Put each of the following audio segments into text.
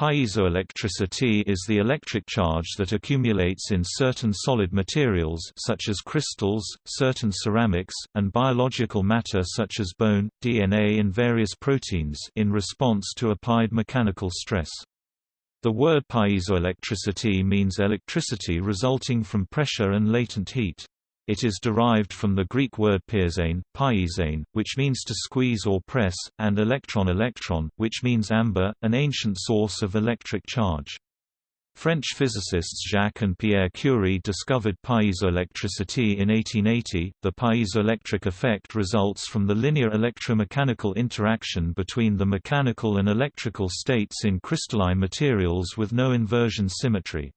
Piezoelectricity is the electric charge that accumulates in certain solid materials such as crystals, certain ceramics, and biological matter such as bone, DNA and various proteins in response to applied mechanical stress. The word piezoelectricity means electricity resulting from pressure and latent heat. It is derived from the Greek word piezein, which means to squeeze or press, and electron-electron, which means amber, an ancient source of electric charge. French physicists Jacques and Pierre Curie discovered piezoelectricity in 1880. The piezoelectric effect results from the linear electromechanical interaction between the mechanical and electrical states in crystalline materials with no inversion symmetry.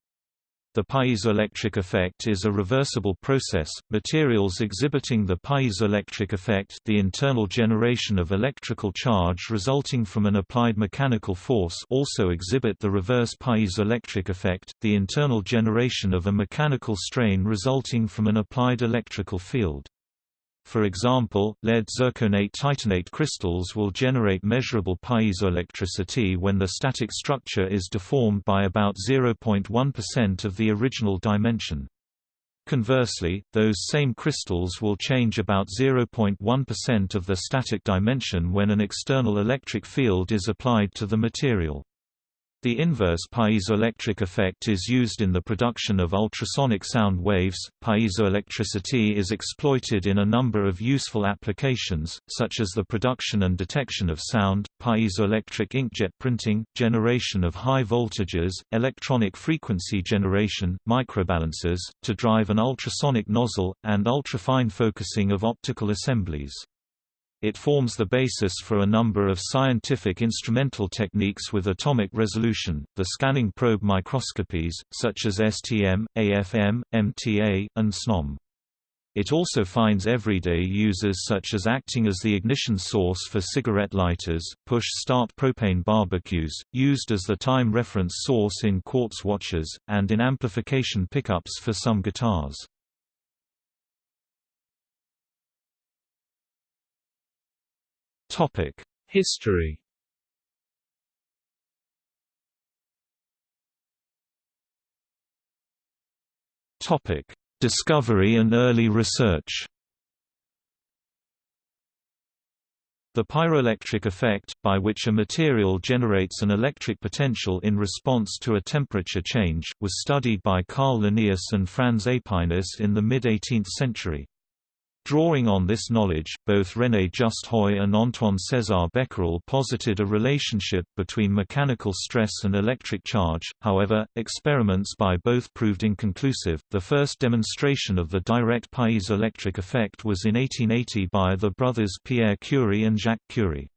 The piezoelectric effect is a reversible process. Materials exhibiting the piezoelectric effect, the internal generation of electrical charge resulting from an applied mechanical force, also exhibit the reverse piezoelectric effect, the internal generation of a mechanical strain resulting from an applied electrical field. For example, lead zirconate titanate crystals will generate measurable piezoelectricity when the static structure is deformed by about 0.1% of the original dimension. Conversely, those same crystals will change about 0.1% of the static dimension when an external electric field is applied to the material. The inverse piezoelectric effect is used in the production of ultrasonic sound waves. Piezoelectricity is exploited in a number of useful applications, such as the production and detection of sound, piezoelectric inkjet printing, generation of high voltages, electronic frequency generation, microbalances, to drive an ultrasonic nozzle, and ultrafine focusing of optical assemblies. It forms the basis for a number of scientific instrumental techniques with atomic resolution, the scanning probe microscopies, such as STM, AFM, MTA, and SNOM. It also finds everyday uses such as acting as the ignition source for cigarette lighters, push-start propane barbecues, used as the time reference source in quartz watches, and in amplification pickups for some guitars. History. Topic: Discovery and early research. The pyroelectric effect, by which a material generates an electric potential in response to a temperature change, was studied by Carl Linnaeus and Franz Aepinus in the mid-18th century. Drawing on this knowledge, both René Just Haüy and Antoine César Becquerel posited a relationship between mechanical stress and electric charge, however, experiments by both proved inconclusive. The first demonstration of the direct piezoelectric effect was in 1880 by the brothers Pierre Curie and Jacques Curie.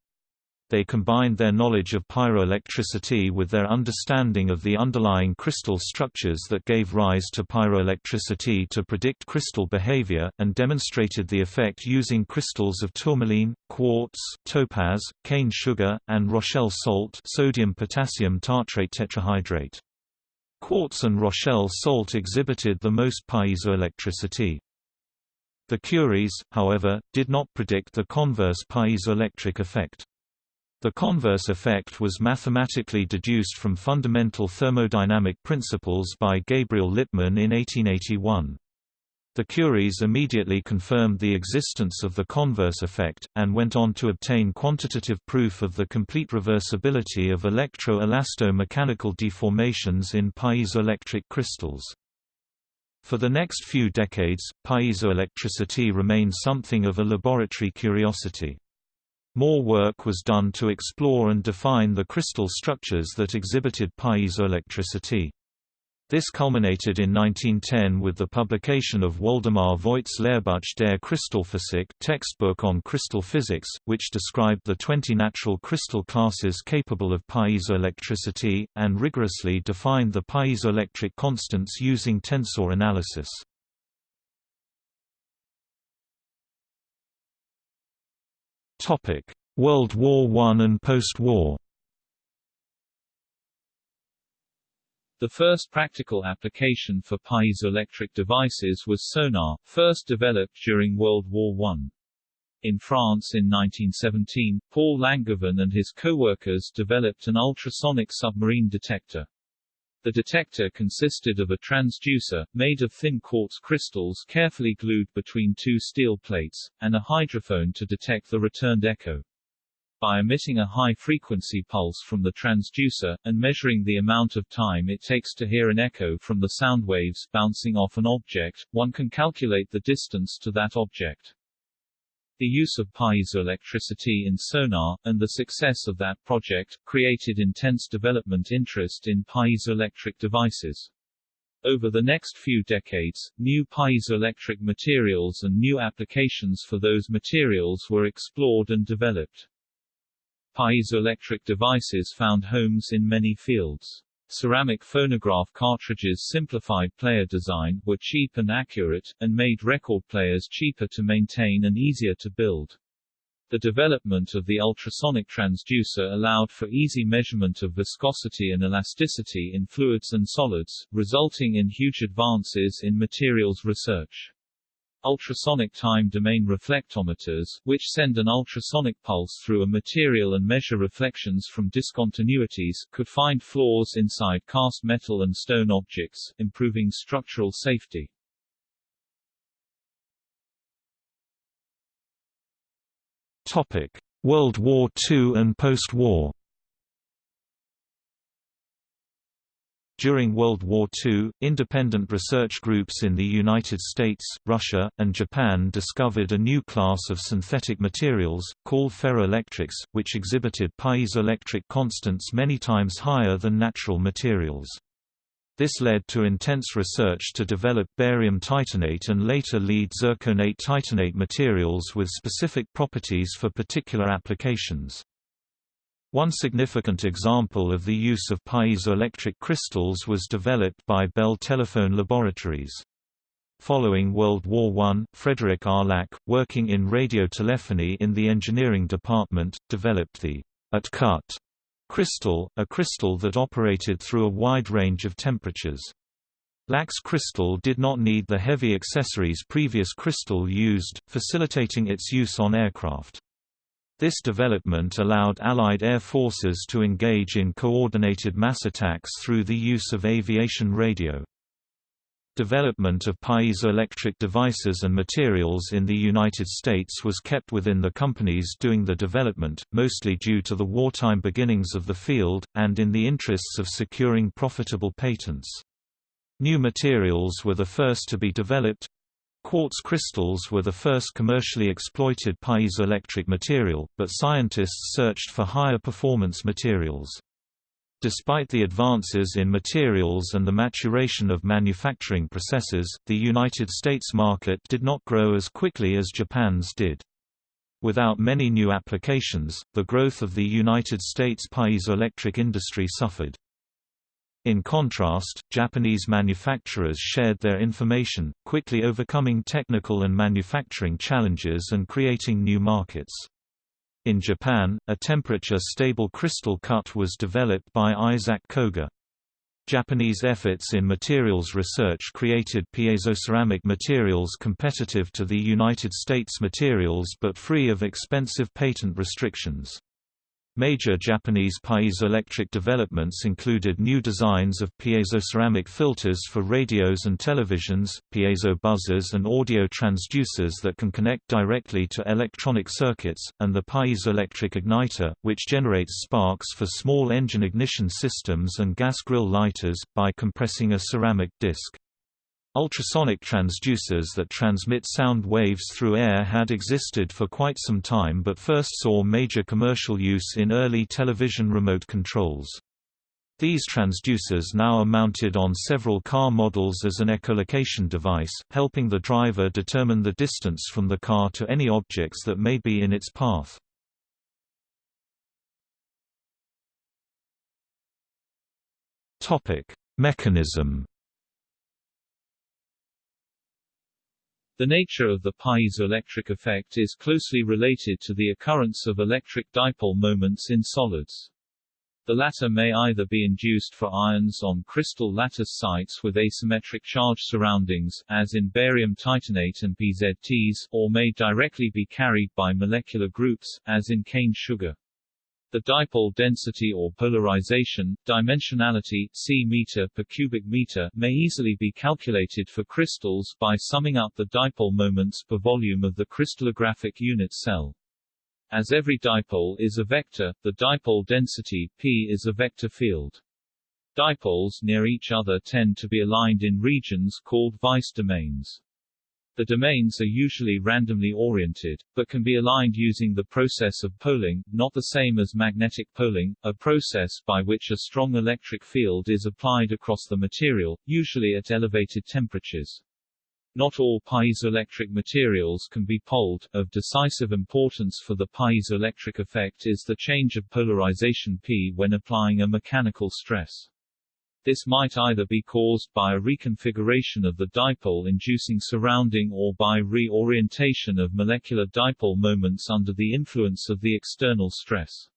They combined their knowledge of pyroelectricity with their understanding of the underlying crystal structures that gave rise to pyroelectricity to predict crystal behavior, and demonstrated the effect using crystals of tourmaline, quartz, topaz, cane sugar, and Rochelle salt sodium-potassium tartrate tetrahydrate. Quartz and Rochelle salt exhibited the most piezoelectricity. The Curies, however, did not predict the converse piezoelectric effect. The converse effect was mathematically deduced from fundamental thermodynamic principles by Gabriel Lippmann in 1881. The Curies immediately confirmed the existence of the converse effect, and went on to obtain quantitative proof of the complete reversibility of electro-elasto-mechanical deformations in piezoelectric crystals. For the next few decades, piezoelectricity remained something of a laboratory curiosity. More work was done to explore and define the crystal structures that exhibited piezoelectricity. This culminated in 1910 with the publication of Woldemar Voigt's Lehrbuch der Kristallphysik textbook on crystal physics, which described the 20 natural crystal classes capable of piezoelectricity, and rigorously defined the piezoelectric constants using tensor analysis. World War I and post-war The first practical application for piezoelectric devices was sonar, first developed during World War I. In France in 1917, Paul Langevin and his co-workers developed an ultrasonic submarine detector. The detector consisted of a transducer, made of thin quartz crystals carefully glued between two steel plates, and a hydrophone to detect the returned echo. By emitting a high-frequency pulse from the transducer, and measuring the amount of time it takes to hear an echo from the sound waves bouncing off an object, one can calculate the distance to that object. The use of piezoelectricity in sonar, and the success of that project, created intense development interest in piezoelectric devices. Over the next few decades, new piezoelectric materials and new applications for those materials were explored and developed. Piezoelectric devices found homes in many fields. Ceramic phonograph cartridges simplified player design, were cheap and accurate, and made record players cheaper to maintain and easier to build. The development of the ultrasonic transducer allowed for easy measurement of viscosity and elasticity in fluids and solids, resulting in huge advances in materials research. Ultrasonic time-domain reflectometers, which send an ultrasonic pulse through a material and measure reflections from discontinuities, could find flaws inside cast metal and stone objects, improving structural safety. Topic: World War II and post-war During World War II, independent research groups in the United States, Russia, and Japan discovered a new class of synthetic materials, called ferroelectrics, which exhibited piezoelectric constants many times higher than natural materials. This led to intense research to develop barium titanate and later lead zirconate titanate materials with specific properties for particular applications. One significant example of the use of piezoelectric crystals was developed by Bell Telephone Laboratories. Following World War I, Frederick R. Lack, working in radiotelephony in the engineering department, developed the at-cut crystal, a crystal that operated through a wide range of temperatures. Lack's crystal did not need the heavy accessories previous crystal used, facilitating its use on aircraft. This development allowed Allied air forces to engage in coordinated mass attacks through the use of aviation radio. Development of piezoelectric devices and materials in the United States was kept within the companies doing the development, mostly due to the wartime beginnings of the field, and in the interests of securing profitable patents. New materials were the first to be developed, Quartz crystals were the first commercially exploited piezoelectric material, but scientists searched for higher performance materials. Despite the advances in materials and the maturation of manufacturing processes, the United States market did not grow as quickly as Japan's did. Without many new applications, the growth of the United States piezoelectric industry suffered. In contrast, Japanese manufacturers shared their information, quickly overcoming technical and manufacturing challenges and creating new markets. In Japan, a temperature-stable crystal cut was developed by Isaac Koga. Japanese efforts in materials research created piezoceramic materials competitive to the United States materials but free of expensive patent restrictions. Major Japanese piezoelectric developments included new designs of piezoceramic filters for radios and televisions, piezo buzzers and audio transducers that can connect directly to electronic circuits, and the piezoelectric igniter, which generates sparks for small engine ignition systems and gas grill lighters, by compressing a ceramic disc. Ultrasonic transducers that transmit sound waves through air had existed for quite some time but first saw major commercial use in early television remote controls. These transducers now are mounted on several car models as an echolocation device, helping the driver determine the distance from the car to any objects that may be in its path. Mechanism The nature of the piezoelectric effect is closely related to the occurrence of electric dipole moments in solids. The latter may either be induced for ions on crystal lattice sites with asymmetric charge surroundings, as in barium titanate and PZTs, or may directly be carried by molecular groups, as in cane sugar. The dipole density or polarization, dimensionality c meter per cubic meter, may easily be calculated for crystals by summing up the dipole moments per volume of the crystallographic unit cell. As every dipole is a vector, the dipole density P is a vector field. Dipoles near each other tend to be aligned in regions called Weiss domains. The domains are usually randomly oriented, but can be aligned using the process of poling, not the same as magnetic poling, a process by which a strong electric field is applied across the material, usually at elevated temperatures. Not all piezoelectric materials can be poled. Of decisive importance for the piezoelectric effect is the change of polarization P when applying a mechanical stress. This might either be caused by a reconfiguration of the dipole-inducing surrounding or by reorientation of molecular dipole moments under the influence of the external stress.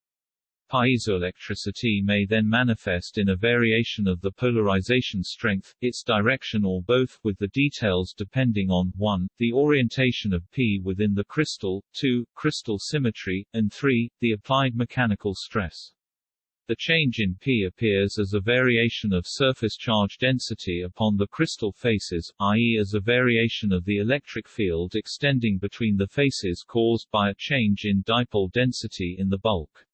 Piezoelectricity may then manifest in a variation of the polarization strength, its direction or both, with the details depending on 1. the orientation of P within the crystal, 2. crystal symmetry, and 3. the applied mechanical stress. The change in P appears as a variation of surface charge density upon the crystal faces, i.e. as a variation of the electric field extending between the faces caused by a change in dipole density in the bulk.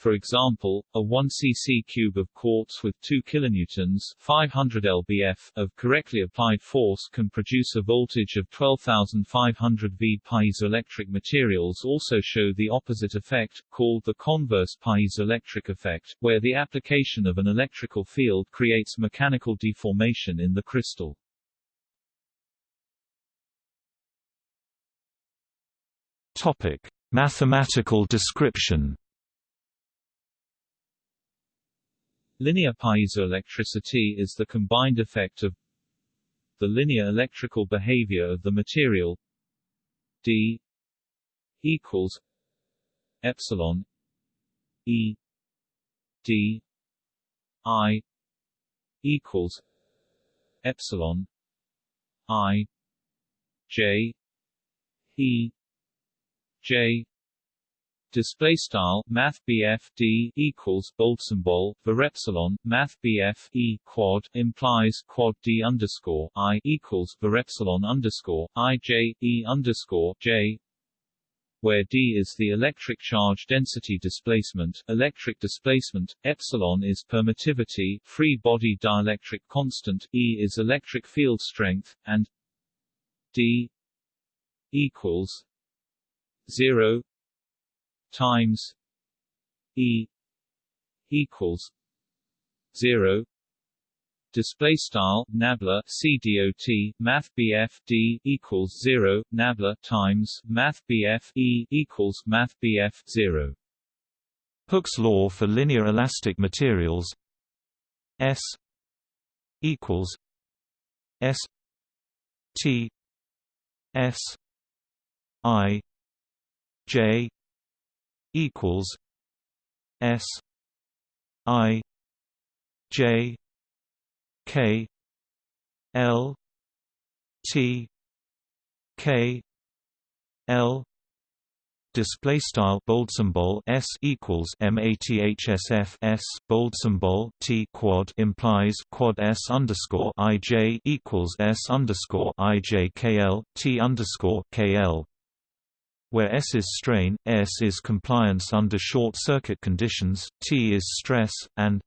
For example, a 1 cc cube of quartz with 2 kilonewtons 500 lbf of correctly applied force can produce a voltage of 12,500 V. Piezoelectric materials also show the opposite effect, called the converse piezoelectric effect, where the application of an electrical field creates mechanical deformation in the crystal. Topic: Mathematical description Linear piezoelectricity is the combined effect of the linear electrical behavior of the material d equals epsilon e d i equals epsilon i j e j display style math d equals bold symbol for epsilon math e quad implies quad d underscore i equals for epsilon underscore i j e underscore j where d is the electric charge density displacement, electric displacement, epsilon is permittivity, free body dielectric constant, E is electric field strength, and d equals 0 times E equals zero. Display style nabla cdot math bf d equals 0 nabla times math bf e equals math bf 0 Hooke's law for linear elastic materials s equals s t s i j equals S I J K L T K L display style bold symbol s equals mathsf s bold symbol t quad implies quad s underscore ij equals s underscore ij kl t underscore kl where S is strain, S is compliance under short-circuit conditions, T is stress, and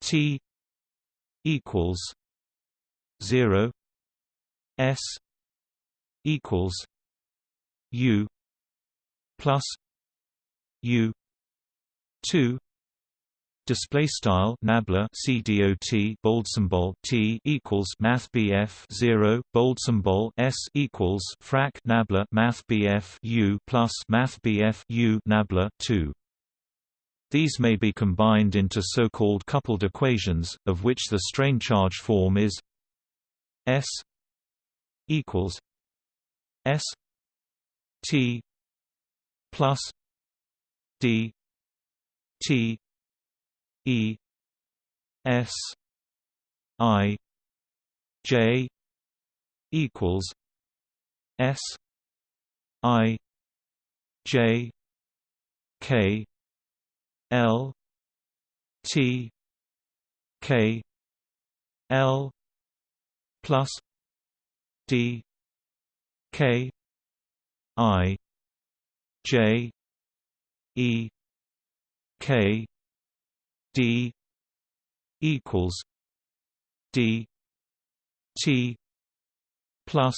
T equals 0 S equals U plus U 2 Display style nabla CDOT bold symbol T equals Math BF zero bold symbol S equals frac nabla Math BF U plus Math BF U nabla two. These may be combined into so-called coupled equations, of which the strain charge form is S equals S T plus D T E S I J equals S I J K L T K L plus D K I J E K D equals D T plus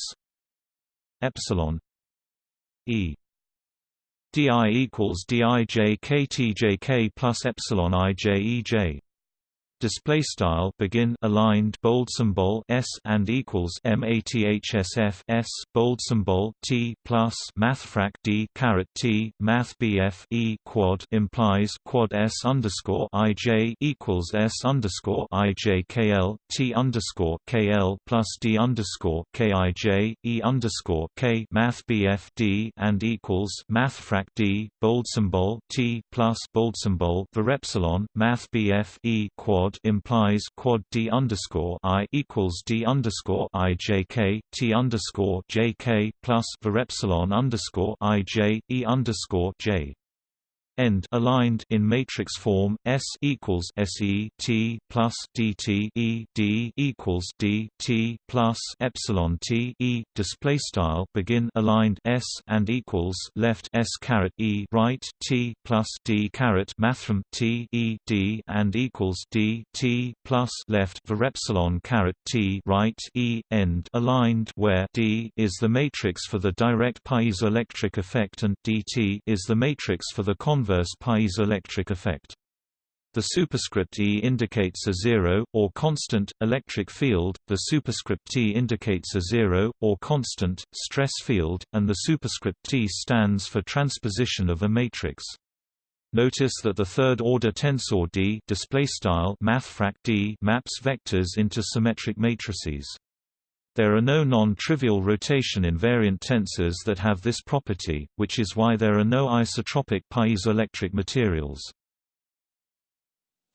epsilon E. Di equals DIJ dijktjk plus epsilon ijej display style begin aligned bold symbol s and equals mathsf s bold symbol t plus mathfrak d caret t math bf e quad implies quad s underscore ij equals s underscore ij kl t underscore kl plus d underscore kij e underscore k math bf d and equals mathfrak d bold symbol t plus bold symbol the epsilon math bf e quad quad implies quad d underscore i equals d underscore i j k t underscore j k plus var epsilon underscore i j e underscore j end aligned in matrix form S equals SE T plus DT E D equals D T plus epsilon T E. Display style begin aligned S and equals left S caret E right T plus D caret mathrm T E D and equals D T plus left for epsilon caret T right E. End aligned where D is the matrix for the direct piezoelectric effect and DT is the matrix for the convex inverse piezoelectric effect. The superscript E indicates a zero, or constant, electric field, the superscript T indicates a zero, or constant, stress field, and the superscript T stands for transposition of a matrix. Notice that the third-order tensor D D maps vectors into symmetric matrices. There are no non-trivial rotation invariant tensors that have this property, which is why there are no isotropic piezoelectric materials.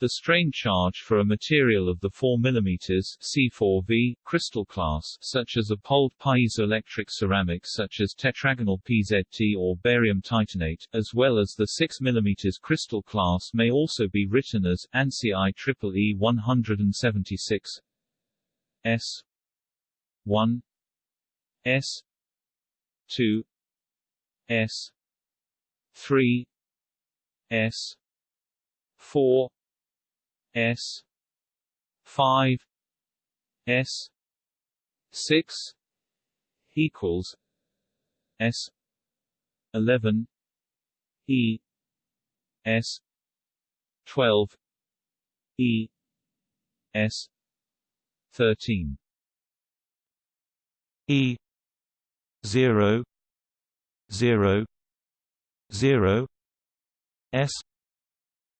The strain charge for a material of the 4 mm C4V crystal class such as a poled piezoelectric ceramic such as tetragonal PZT or barium titanate, as well as the 6 mm crystal class may also be written as ANSI IEEE 176 S 1 S 2 S 3 S 4 S 5 S 6 equals S 11 E S 12 E S 13 E zero zero zero S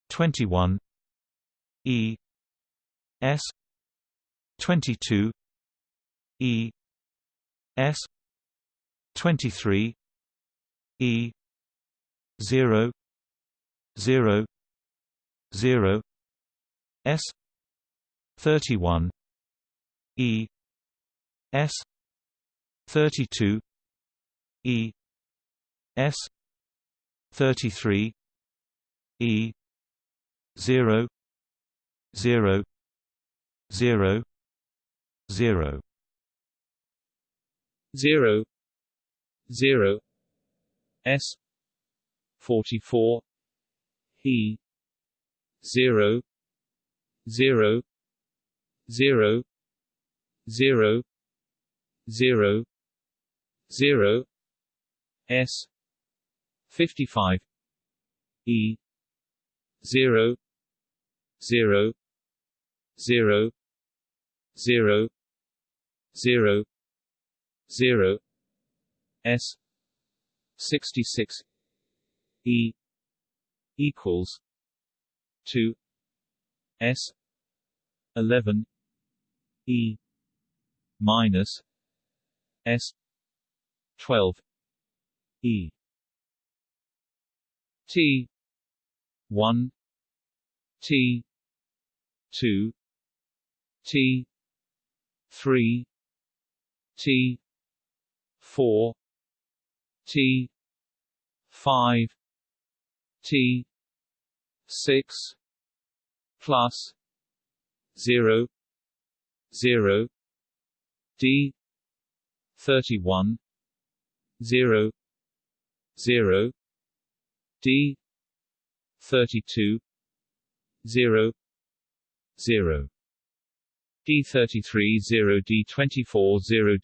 twenty one E S twenty two E S twenty three E zero zero zero S thirty one E S 32 E S 33 E 0 0 0 0 0 0 S 44 E 0 0 0 0 0 0 S 55 E 0 0 0 0 0 0 S 66 E equals 2 S 11 E minus S twelve. E. T. one. T. two. T. three. T. four. T. five. T. six. Plus zero. Zero. D. thirty one zero zero D thirty two zero zero. D33 0 D24 0 D15 0 0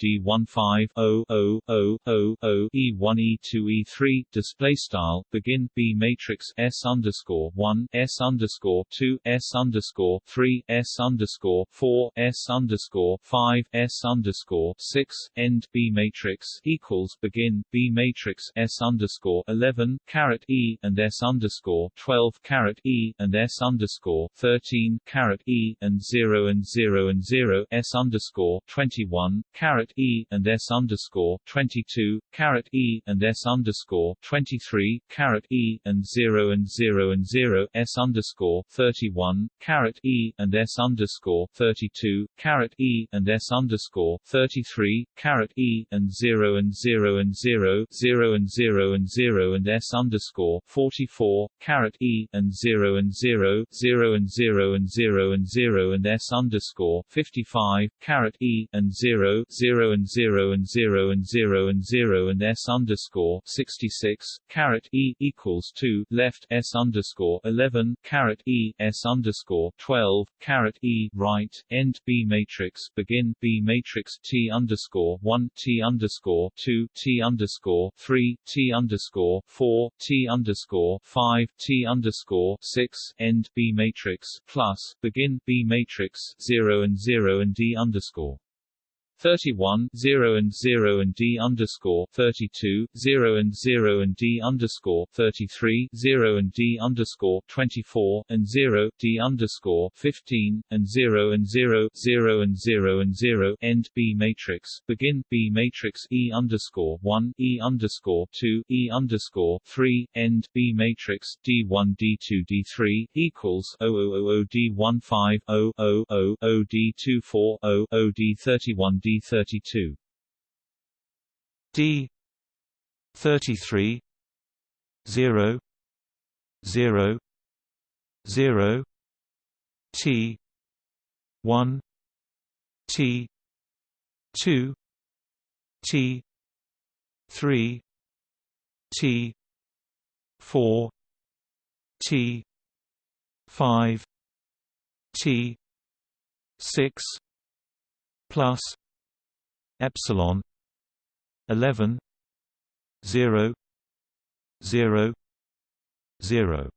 0 0 0 E1 E2 E3 display style begin B matrix S underscore 1 S underscore 2 S underscore 3 S underscore 4 S underscore 5 S underscore 6 end B matrix equals begin B matrix S underscore 11 caret E and S underscore 12 caret E and S underscore 13 caret E and 0 and 0 and and 0 s underscore 21 caret e and s underscore 22 caret e and s underscore 23 caret e and 0 and 0 and 0 s underscore 31 caret e and s underscore 32 caret e and s underscore 33 caret e and 0 and 0 and 0 0 and 0 and 0 and s underscore 44 caret e and 0 and 0 0 and 0 and 0 and 0 and s underscore 55, caret E, and 0, 0 and 0 and 0 and 0 and 0 and S underscore 66, caret E, equals 2, left S underscore 11, caret E, S underscore 12, caret E, right, end B matrix, begin B matrix T underscore 1, T underscore 2, T underscore 3, T underscore 4, T underscore 5, T underscore 6, end B matrix, plus, begin B matrix 0 and 0 and D underscore 31 0 and 0 and D underscore 32 0 and 0 and D underscore 33 0 and D underscore 24 and 0 D underscore 15 and 0 and 0 0 and 0 and 0 end B matrix. Begin B matrix E underscore 1 E underscore 2 E underscore 3 end B matrix. D1 D2 D3 equals 0000 D15 0 0 0 D24 0 0 D31 D thirty-two. D thirty-three zero zero zero T one T two T three T four T five T six plus epsilon 11 0 0 0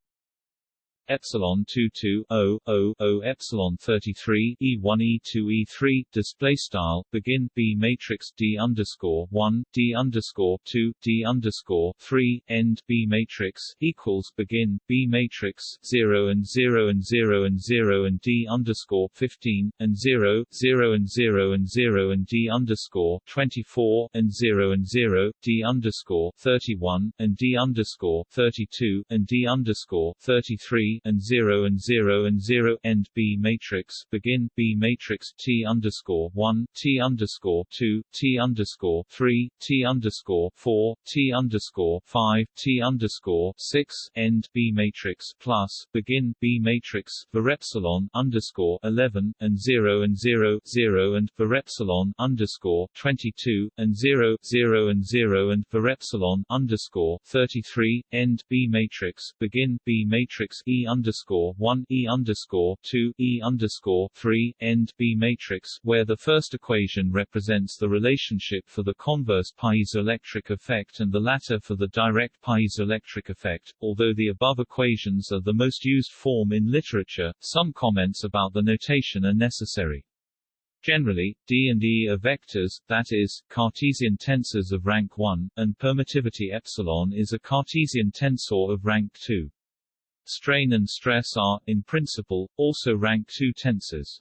epsilon 2 2 0 0 0 epsilon 33 e1 e2 e3 display style begin b matrix d underscore 1 d underscore 2 d underscore 3 end b matrix equals begin b matrix 0 and 0 and 0 and 0 and d underscore 15 and 0 0 and 0 and 0 and d underscore 24 and 0 and 0 d underscore 31 and d underscore 32 and d underscore 33 and 0 and 0 and 0 end B matrix begin B matrix T underscore 1 T underscore 2 T underscore 3 T underscore 4 T underscore 5 T underscore 6 end B matrix plus begin B matrix for epsilon underscore 11 and 0 and 0 0 and for epsilon underscore 22 and 0 0 and 0 and for epsilon underscore 33 end B matrix begin B matrix E underscore one E underscore two E underscore three end B matrix, where the first equation represents the relationship for the converse piezoelectric effect and the latter for the direct piezoelectric effect. Although the above equations are the most used form in literature, some comments about the notation are necessary. Generally, D and E are vectors, that is, Cartesian tensors of rank 1, and permittivity epsilon is a Cartesian tensor of rank 2. Strain and stress are, in principle, also rank 2 tensors.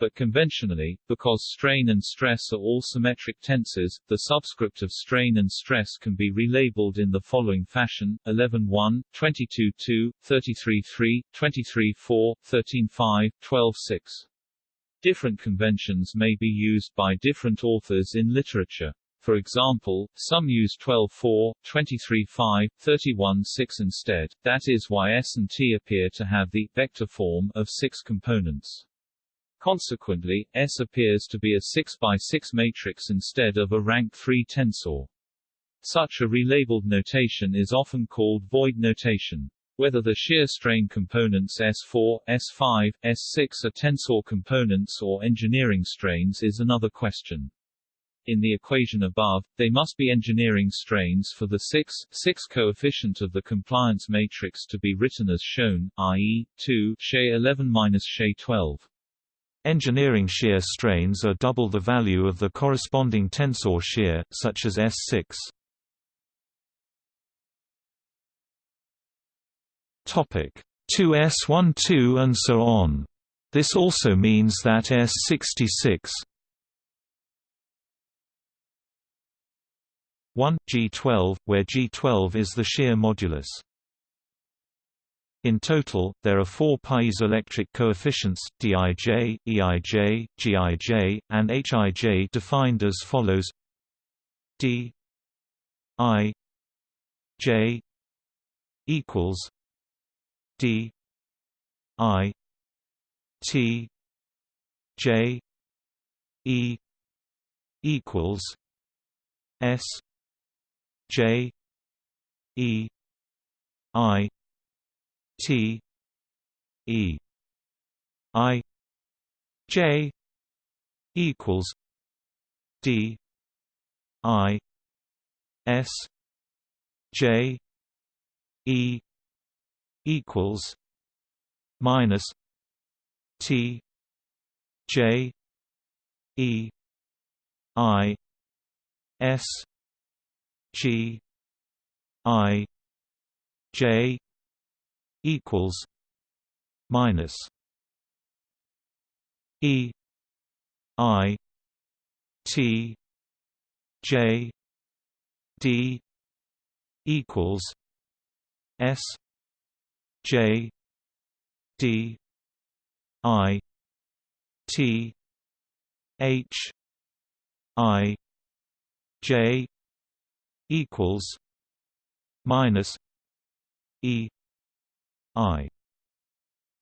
But conventionally, because strain and stress are all symmetric tensors, the subscript of strain and stress can be relabeled in the following fashion: 11-1, 22-2, 33-3, 23-4, 13-5, 12-6. Different conventions may be used by different authors in literature. For example, some use 12-4, 23-5, 31-6 instead, that is why S and T appear to have the vector form of six components. Consequently, S appears to be a 6 by 6 matrix instead of a rank 3 tensor. Such a relabeled notation is often called Voigt notation. Whether the shear strain components S4, S5, S6 are tensor components or engineering strains is another question. In the equation above, they must be engineering strains for the 6, 6 coefficient of the compliance matrix to be written as shown, i.e., 2 She 11 minus She 12. Engineering shear strains are double the value of the corresponding tensor shear, such as S6. Topic 2S12 and so on. This also means that S66 1 G12, where G12 is the shear modulus. In total, there are four piezoelectric coefficients, Dij, Eij, Gij, and Hij defined as follows d i j equals d i t j e equals s j e i T E I J equals D I S J E equals minus T J E I S G I J equals minus E I T J D equals S J D I T H I J equals minus E I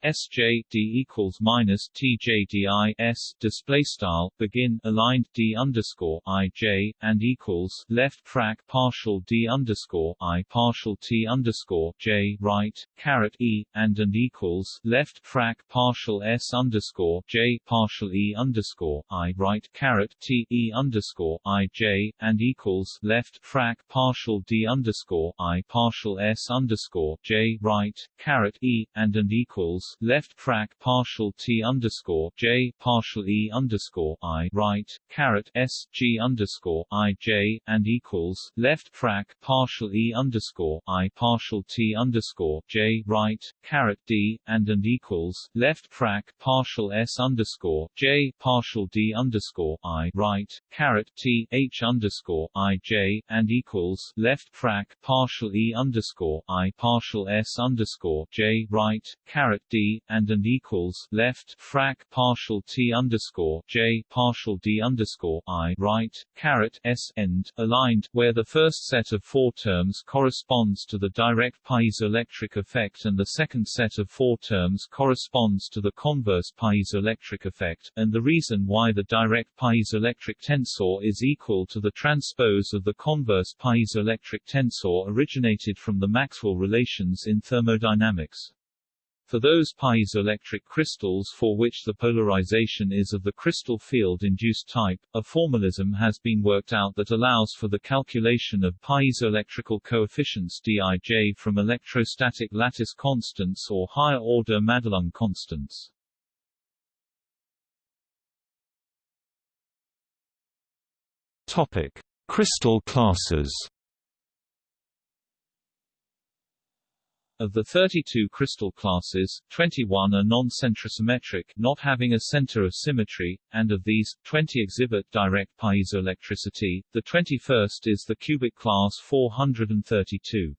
SJ D equals minus TJDI S display style begin aligned D underscore IJ and equals left frac partial D underscore I partial T underscore J right caret E and and equals left frac partial S underscore J partial E underscore I right caret T E underscore IJ and equals left frac partial D underscore I partial S underscore J right caret E and and equals left frac partial t underscore j partial e underscore i right caret s g underscore i j and equals left frac partial e underscore i partial t underscore j right caret d and and equals left frac partial s underscore j partial d underscore i right caret t h underscore i j and equals left frac partial e underscore i partial s underscore j right caret d and and equals left frac partial t underscore j partial d underscore i right caret s end aligned, where the first set of four terms corresponds to the direct piezoelectric effect and the second set of four terms corresponds to the converse piezoelectric effect, and the reason why the direct piezoelectric tensor is equal to the transpose of the converse piezoelectric tensor originated from the Maxwell relations in thermodynamics. For those piezoelectric crystals for which the polarization is of the crystal field-induced type, a formalism has been worked out that allows for the calculation of piezoelectrical coefficients Dij from electrostatic lattice constants or higher-order Madelung constants. Topic: Crystal classes. Of the 32 crystal classes, 21 are non-centrosymmetric not having a center of symmetry, and of these, 20 exhibit direct piezoelectricity, the 21st is the cubic class 432.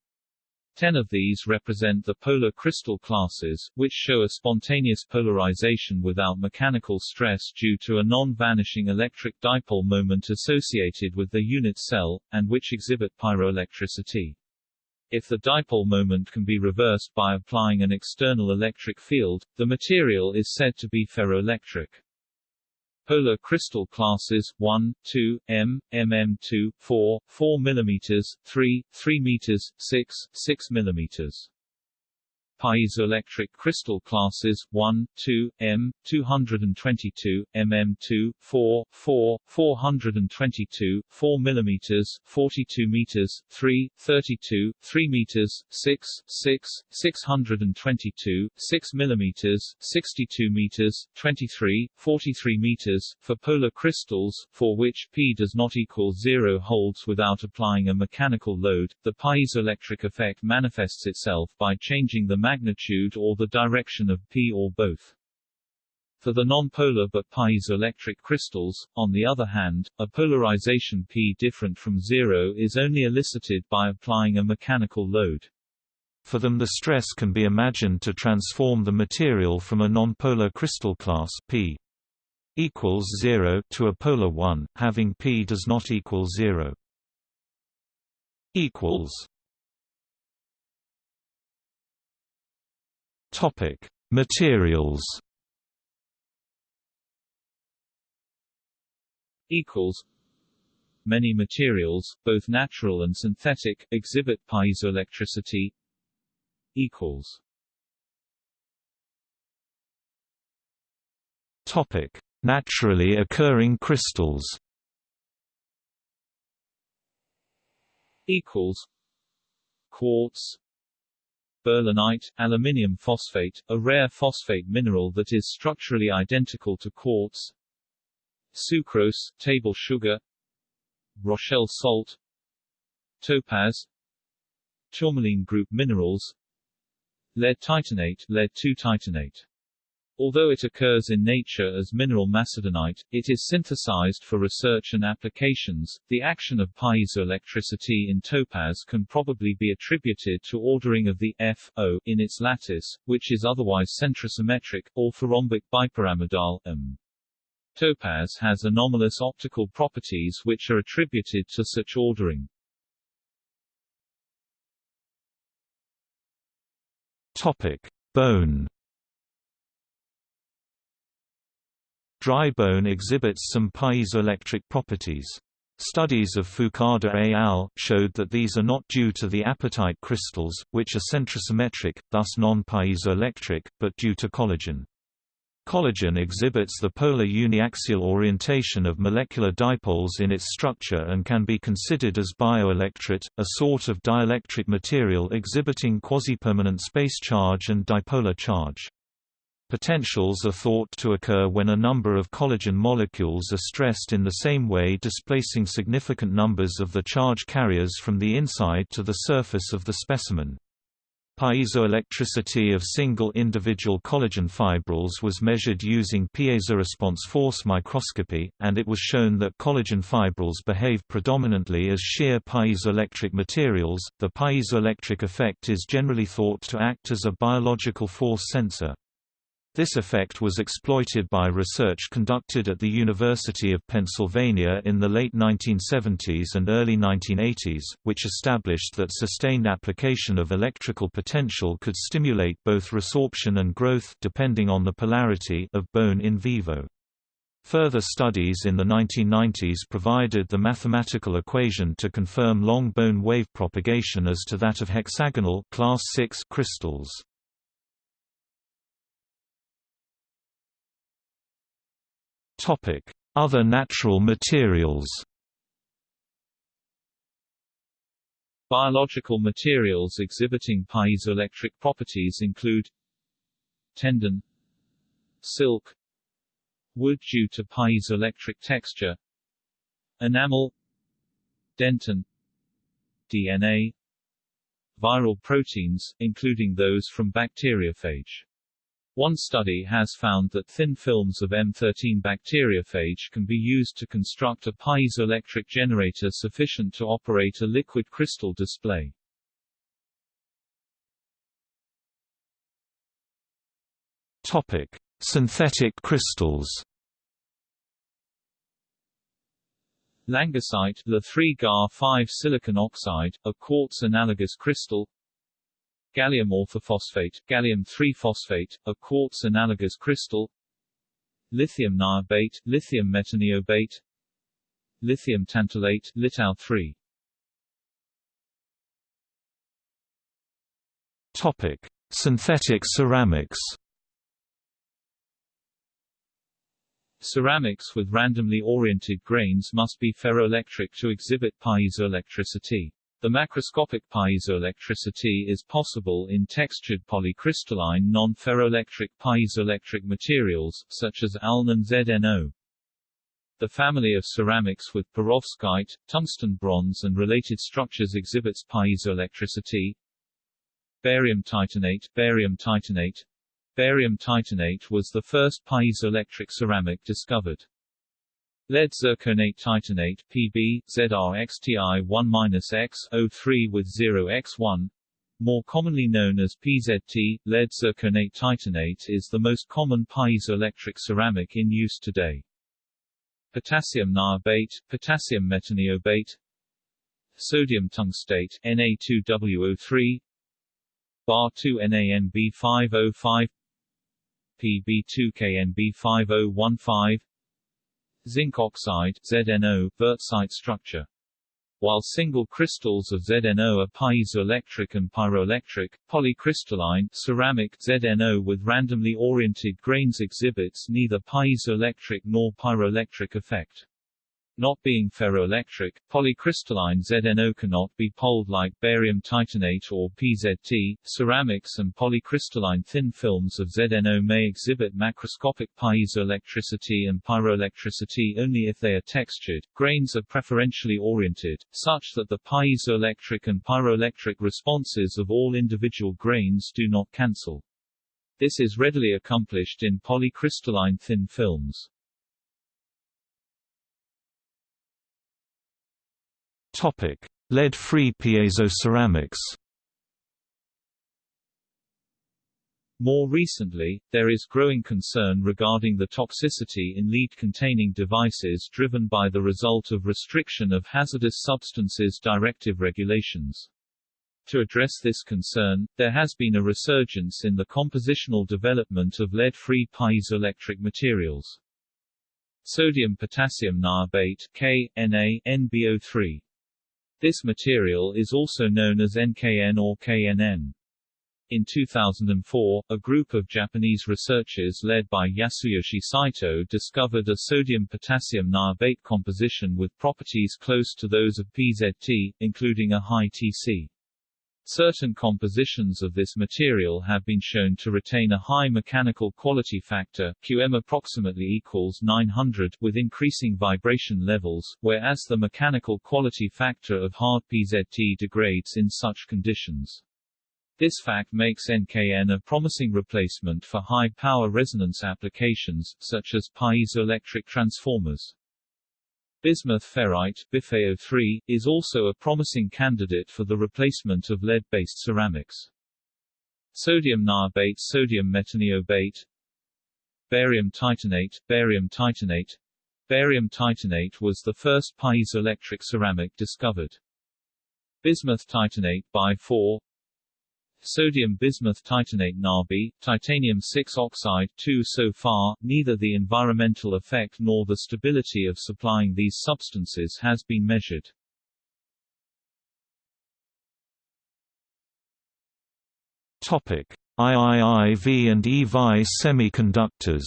Ten of these represent the polar crystal classes, which show a spontaneous polarization without mechanical stress due to a non-vanishing electric dipole moment associated with the unit cell, and which exhibit pyroelectricity. If the dipole moment can be reversed by applying an external electric field, the material is said to be ferroelectric. Polar crystal classes 1, 2, M, MM2, 4, 4 mm, 3, 3 m, 6, 6 mm. Piezoelectric crystal classes 1, 2, M, 222, mm2, 4, 4, 422, 4 mm, 42 meters, 3, 32, 3 meters, 6, 6, 622, 6 millimeters, 62 meters, 23, 43 meters, for polar crystals, for which P does not equal zero holds without applying a mechanical load, the piezoelectric effect manifests itself by changing the magnitude or the direction of P or both. For the nonpolar but piezoelectric crystals, on the other hand, a polarization P different from zero is only elicited by applying a mechanical load. For them the stress can be imagined to transform the material from a nonpolar crystal class P equals 0 to a polar one, having P does not equal 0 equals Topic: Materials. Equals. Many materials, both natural and synthetic, exhibit piezoelectricity. Equals. Topic: Naturally occurring crystals. Equals. Quartz, Berlinite, aluminium phosphate, a rare phosphate mineral that is structurally identical to quartz. Sucrose, table sugar. Rochelle salt. Topaz. Tourmaline group minerals. Lead titanate, lead 2 titanate Although it occurs in nature as mineral macedonite, it is synthesized for research and applications. The action of piezoelectricity in topaz can probably be attributed to ordering of the F O in its lattice, which is otherwise centrosymmetric, or rhombic bipyramidal M. Topaz has anomalous optical properties which are attributed to such ordering. Topic: Bone Dry bone exhibits some piezoelectric properties. Studies of Fukada et al. showed that these are not due to the apatite crystals, which are centrosymmetric, thus non-piezoelectric, but due to collagen. Collagen exhibits the polar uniaxial orientation of molecular dipoles in its structure and can be considered as bioelectret, a sort of dielectric material exhibiting quasi-permanent space charge and dipolar charge. Potentials are thought to occur when a number of collagen molecules are stressed in the same way displacing significant numbers of the charge carriers from the inside to the surface of the specimen. Piezoelectricity of single individual collagen fibrils was measured using piezoresponse force microscopy, and it was shown that collagen fibrils behave predominantly as shear piezoelectric materials. The piezoelectric effect is generally thought to act as a biological force sensor. This effect was exploited by research conducted at the University of Pennsylvania in the late 1970s and early 1980s, which established that sustained application of electrical potential could stimulate both resorption and growth depending on the polarity of bone in vivo. Further studies in the 1990s provided the mathematical equation to confirm long bone wave propagation as to that of hexagonal class 6 crystals. Other natural materials Biological materials exhibiting piezoelectric properties include tendon silk wood due to piezoelectric texture enamel dentin DNA viral proteins, including those from bacteriophage. One study has found that thin films of M13 bacteriophage can be used to construct a piezoelectric generator sufficient to operate a liquid crystal display. Topic: Synthetic crystals. Langasite, La3Ga5 silicon oxide, a quartz-analogous crystal Gallium orthophosphate, gallium-3-phosphate, a quartz-analogous crystal Lithium niobate, lithium metaniobate Lithium tantalate, litau-3 Topic: Synthetic ceramics. Ceramics with randomly oriented grains must be ferroelectric to exhibit piezoelectricity. The macroscopic piezoelectricity is possible in textured polycrystalline non-ferroelectric piezoelectric materials, such as ALN and ZNO. The family of ceramics with perovskite, tungsten bronze and related structures exhibits piezoelectricity. Barium titanate, barium titanate, Barium titanate was the first piezoelectric ceramic discovered. Lead zirconate titanate Pb, ZrXTi1-X, O3 with 0x1 more commonly known as PZT, lead zirconate titanate is the most common piezoelectric ceramic in use today. Potassium niobate, potassium metaniobate, sodium tungstate Na2WO3, Bar2NANB505, PB2KNB5015 Zinc oxide ZNO, Wurtzite structure. While single crystals of ZNO are piezoelectric and pyroelectric, polycrystalline ceramic ZNO with randomly oriented grains exhibits neither piezoelectric nor pyroelectric effect. Not being ferroelectric, polycrystalline ZNO cannot be poled like barium titanate or PZT. Ceramics and polycrystalline thin films of ZNO may exhibit macroscopic piezoelectricity and pyroelectricity only if they are textured. Grains are preferentially oriented, such that the piezoelectric and pyroelectric responses of all individual grains do not cancel. This is readily accomplished in polycrystalline thin films. Lead-free piezoceramics. More recently, there is growing concern regarding the toxicity in lead-containing devices driven by the result of restriction of hazardous substances directive regulations. To address this concern, there has been a resurgence in the compositional development of lead-free piezoelectric materials. Sodium-potassium niobate K, Na, NBO3 this material is also known as NKN or KNN. In 2004, a group of Japanese researchers led by Yasuyoshi Saito discovered a sodium-potassium niobate composition with properties close to those of PZT, including a high Tc. Certain compositions of this material have been shown to retain a high mechanical quality factor QM approximately equals 900 with increasing vibration levels, whereas the mechanical quality factor of hard PZT degrades in such conditions. This fact makes NKN a promising replacement for high-power resonance applications, such as piezoelectric transformers. Bismuth ferrite BiFeO3, is also a promising candidate for the replacement of lead-based ceramics. Sodium niobate Sodium metaniobate Barium titanate Barium titanate Barium titanate was the first piezoelectric ceramic discovered. Bismuth titanate by 4 Sodium bismuth titanate Nabi, titanium 6 oxide 2 So far, neither the environmental effect nor the stability of supplying these substances has been measured. Topic: IIIV and EVI semiconductors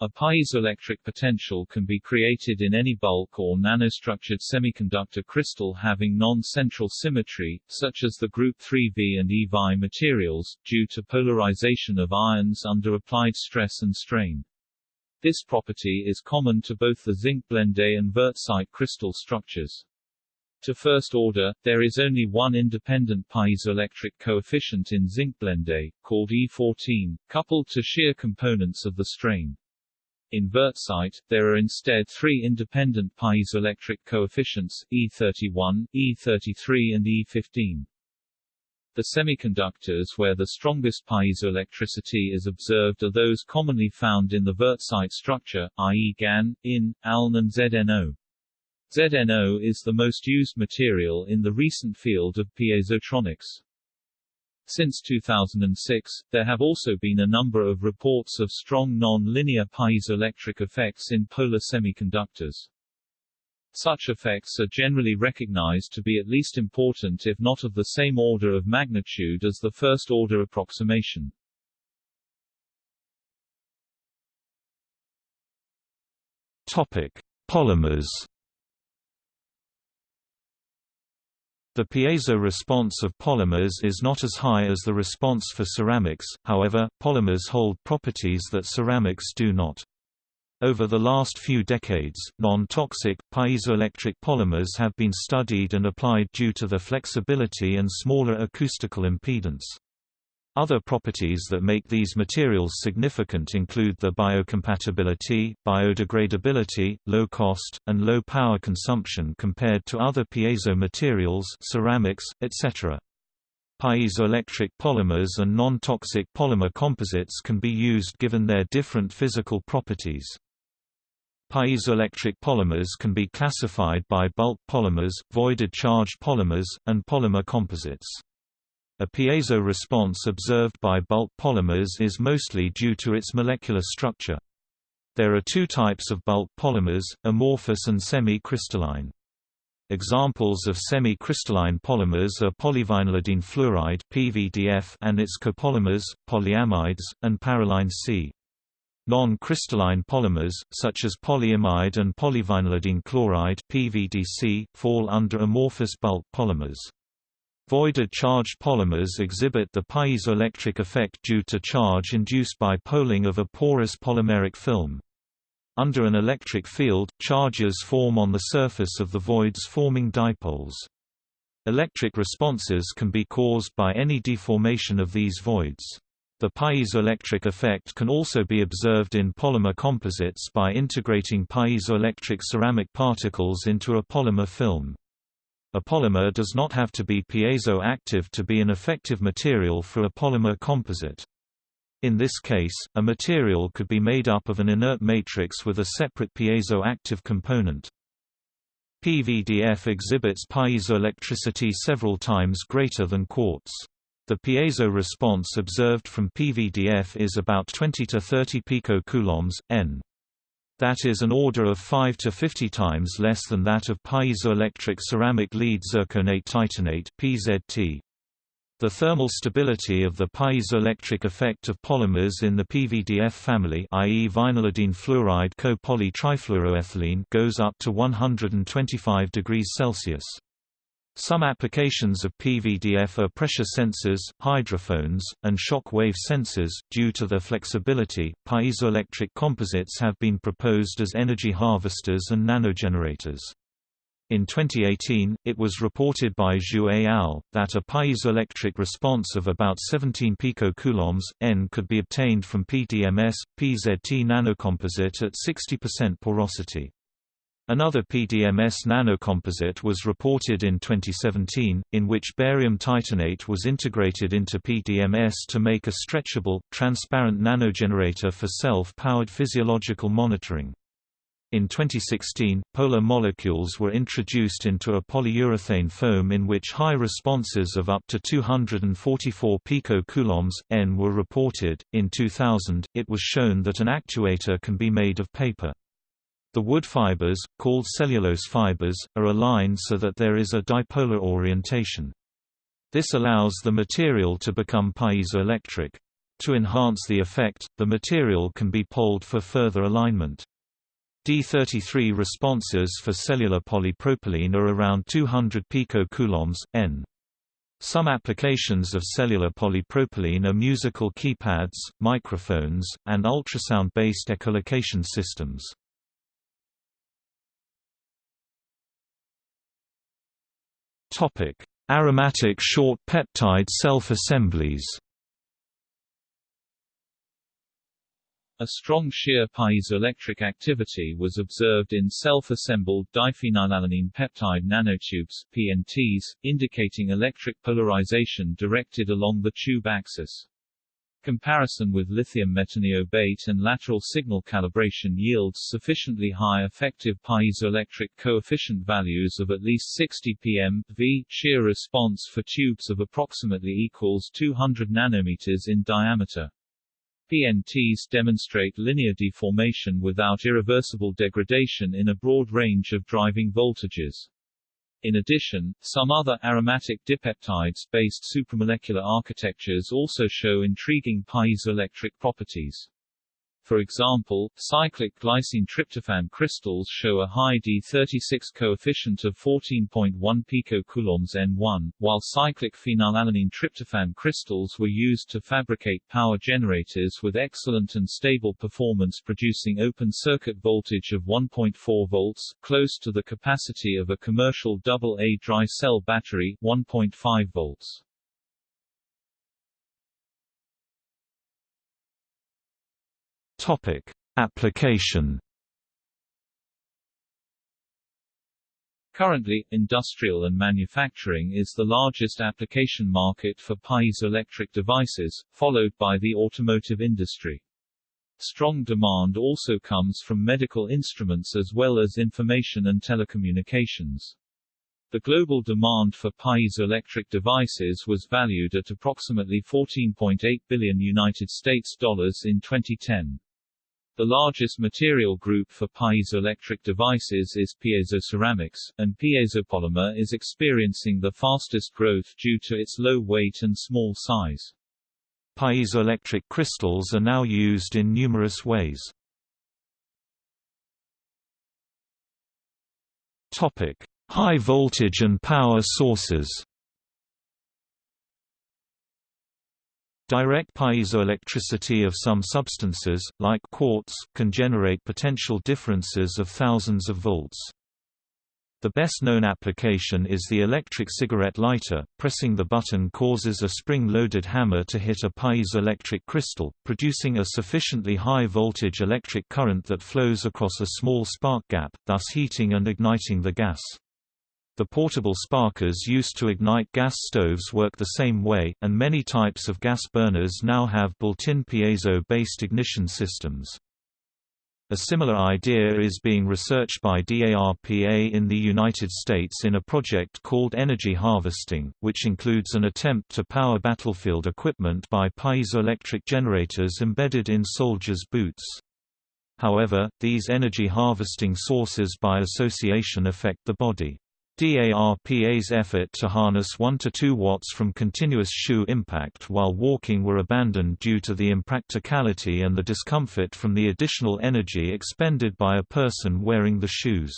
A piezoelectric potential can be created in any bulk or nanostructured semiconductor crystal having non-central symmetry, such as the group 3V and EVI materials, due to polarization of ions under applied stress and strain. This property is common to both the zinc blende and wurtzite crystal structures. To first order, there is only one independent piezoelectric coefficient in zinc blende, called E14, coupled to shear components of the strain. In wurtzite, there are instead three independent piezoelectric coefficients, E31, E33 and E15. The semiconductors where the strongest piezoelectricity is observed are those commonly found in the wurtzite structure, i.e. GaN, IN, ALN and ZNO. ZNO is the most used material in the recent field of piezotronics. Since 2006, there have also been a number of reports of strong non-linear piezoelectric effects in polar semiconductors. Such effects are generally recognized to be at least important if not of the same order of magnitude as the first-order approximation. Topic: Polymers The piezo response of polymers is not as high as the response for ceramics, however, polymers hold properties that ceramics do not. Over the last few decades, non-toxic, piezoelectric polymers have been studied and applied due to their flexibility and smaller acoustical impedance. Other properties that make these materials significant include the biocompatibility, biodegradability, low cost, and low power consumption compared to other piezo materials ceramics, etc. Piezoelectric polymers and non-toxic polymer composites can be used given their different physical properties. Piezoelectric polymers can be classified by bulk polymers, voided charged polymers, and polymer composites. A piezo response observed by bulk polymers is mostly due to its molecular structure. There are two types of bulk polymers, amorphous and semi-crystalline. Examples of semi-crystalline polymers are polyvinylidene fluoride (PVDF) and its copolymers, polyamides, and parylene C. Non-crystalline polymers, such as polyamide and polyvinylidene chloride (PVDC), fall under amorphous bulk polymers. Voided charged polymers exhibit the piezoelectric effect due to charge induced by poling of a porous polymeric film. Under an electric field, charges form on the surface of the voids forming dipoles. Electric responses can be caused by any deformation of these voids. The piezoelectric effect can also be observed in polymer composites by integrating piezoelectric ceramic particles into a polymer film. A polymer does not have to be piezo-active to be an effective material for a polymer composite. In this case, a material could be made up of an inert matrix with a separate piezo-active component. PVDF exhibits piezoelectricity several times greater than quartz. The piezo response observed from PVDF is about 20 to 30 picocoulombs, N. That is an order of 5 to 50 times less than that of piezoelectric ceramic lead zirconate titanate (PZT). The thermal stability of the piezoelectric effect of polymers in the PVDF family i.e. vinylidene fluoride co-polytrifluoroethylene goes up to 125 degrees Celsius. Some applications of PVDF are pressure sensors, hydrophones, and shock wave sensors. Due to their flexibility, piezoelectric composites have been proposed as energy harvesters and nanogenerators. In 2018, it was reported by Zhu et al. that a piezoelectric response of about 17 picocoulombs, N could be obtained from PDMS, PZT nanocomposite at 60% porosity. Another PDMS nanocomposite was reported in 2017, in which barium titanate was integrated into PDMS to make a stretchable, transparent nanogenerator for self-powered physiological monitoring. In 2016, polar molecules were introduced into a polyurethane foam in which high responses of up to 244 picocoulombs N were reported. In 2000, it was shown that an actuator can be made of paper. The wood fibers, called cellulose fibers, are aligned so that there is a dipolar orientation. This allows the material to become piezoelectric. To enhance the effect, the material can be poled for further alignment. D33 responses for cellular polypropylene are around 200 picocoulombs, N. Some applications of cellular polypropylene are musical keypads, microphones, and ultrasound-based echolocation systems. Aromatic short peptide self-assemblies A strong shear piezoelectric activity was observed in self-assembled diphenylalanine peptide nanotubes PNTs, indicating electric polarization directed along the tube axis. Comparison with lithium metaniobate and lateral signal calibration yields sufficiently high effective piezoelectric coefficient values of at least 60 pm v shear response for tubes of approximately equals 200 nanometers in diameter. PNTs demonstrate linear deformation without irreversible degradation in a broad range of driving voltages. In addition, some other aromatic dipeptides-based supramolecular architectures also show intriguing piezoelectric properties. For example, cyclic glycine tryptophan crystals show a high D36 coefficient of 14.1 picocoulombs N1, while cyclic phenylalanine tryptophan crystals were used to fabricate power generators with excellent and stable performance producing open circuit voltage of 1.4 volts, close to the capacity of a commercial AA dry cell battery 1.5 volts. Topic: Application. Currently, industrial and manufacturing is the largest application market for piezoelectric devices, followed by the automotive industry. Strong demand also comes from medical instruments as well as information and telecommunications. The global demand for piezoelectric devices was valued at approximately 14.8 billion United States dollars in 2010. The largest material group for piezoelectric devices is piezoceramics, and piezopolymer is experiencing the fastest growth due to its low weight and small size. Piezoelectric crystals are now used in numerous ways. Topic: High voltage and power sources. Direct piezoelectricity of some substances, like quartz, can generate potential differences of thousands of volts. The best-known application is the electric cigarette lighter. Pressing the button causes a spring-loaded hammer to hit a piezoelectric crystal, producing a sufficiently high voltage electric current that flows across a small spark gap, thus heating and igniting the gas. The portable sparkers used to ignite gas stoves work the same way, and many types of gas burners now have built-in piezo-based ignition systems. A similar idea is being researched by DARPA in the United States in a project called Energy Harvesting, which includes an attempt to power battlefield equipment by piezoelectric generators embedded in soldiers' boots. However, these energy harvesting sources by association affect the body. DARPA's effort to harness 1 to 2 watts from continuous shoe impact while walking were abandoned due to the impracticality and the discomfort from the additional energy expended by a person wearing the shoes.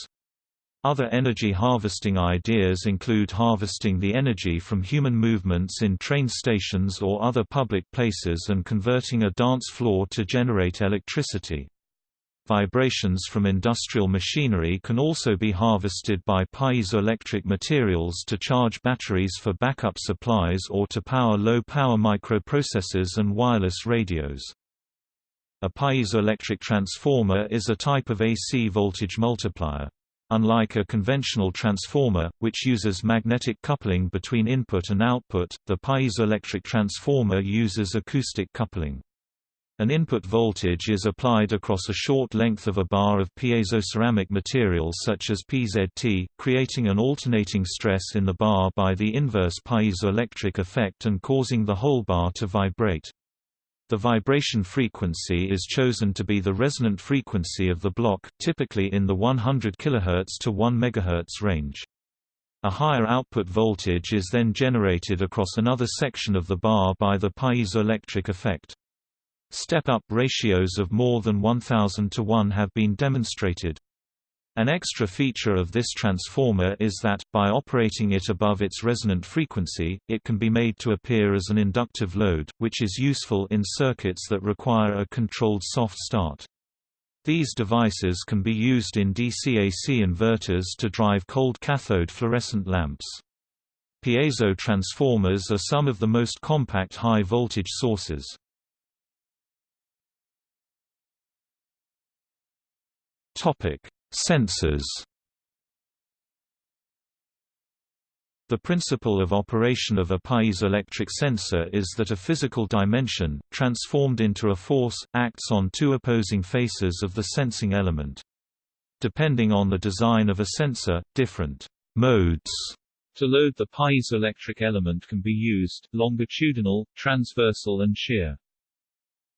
Other energy harvesting ideas include harvesting the energy from human movements in train stations or other public places and converting a dance floor to generate electricity. Vibrations from industrial machinery can also be harvested by piezoelectric materials to charge batteries for backup supplies or to power low-power microprocessors and wireless radios. A piezoelectric transformer is a type of AC voltage multiplier. Unlike a conventional transformer, which uses magnetic coupling between input and output, the piezoelectric transformer uses acoustic coupling. An input voltage is applied across a short length of a bar of piezoceramic material such as PZT, creating an alternating stress in the bar by the inverse piezoelectric effect and causing the whole bar to vibrate. The vibration frequency is chosen to be the resonant frequency of the block, typically in the 100 kHz to 1 MHz range. A higher output voltage is then generated across another section of the bar by the piezoelectric effect. Step-up ratios of more than 1000 to 1 have been demonstrated. An extra feature of this transformer is that, by operating it above its resonant frequency, it can be made to appear as an inductive load, which is useful in circuits that require a controlled soft start. These devices can be used in DC-AC inverters to drive cold cathode fluorescent lamps. Piezo transformers are some of the most compact high-voltage sources. Sensors The principle of operation of a piezoelectric sensor is that a physical dimension, transformed into a force, acts on two opposing faces of the sensing element. Depending on the design of a sensor, different modes to load the piezoelectric element can be used, longitudinal, transversal and shear.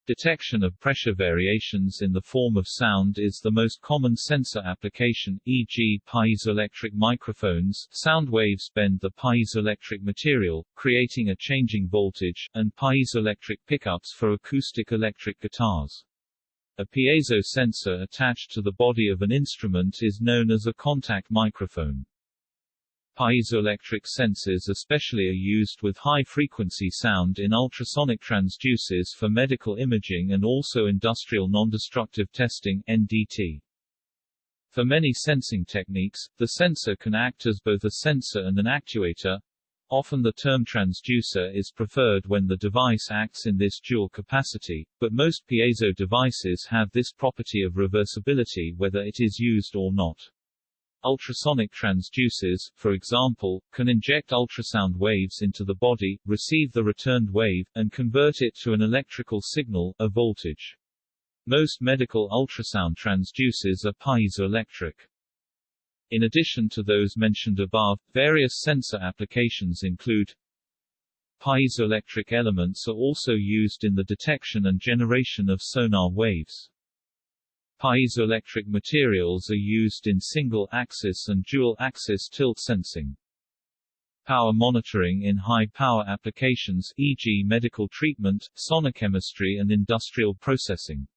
Detection of pressure variations in the form of sound is the most common sensor application, e.g. piezoelectric microphones sound waves bend the piezoelectric material, creating a changing voltage, and piezoelectric pickups for acoustic electric guitars. A piezo sensor attached to the body of an instrument is known as a contact microphone. Piezoelectric sensors especially are used with high-frequency sound in ultrasonic transducers for medical imaging and also industrial nondestructive testing NDT. For many sensing techniques, the sensor can act as both a sensor and an actuator. Often the term transducer is preferred when the device acts in this dual capacity, but most piezo devices have this property of reversibility whether it is used or not. Ultrasonic transducers, for example, can inject ultrasound waves into the body, receive the returned wave, and convert it to an electrical signal, a voltage. Most medical ultrasound transducers are piezoelectric. In addition to those mentioned above, various sensor applications include Piezoelectric elements are also used in the detection and generation of sonar waves. Piezoelectric materials are used in single-axis and dual-axis tilt sensing. Power monitoring in high-power applications e.g. medical treatment, sonochemistry and industrial processing.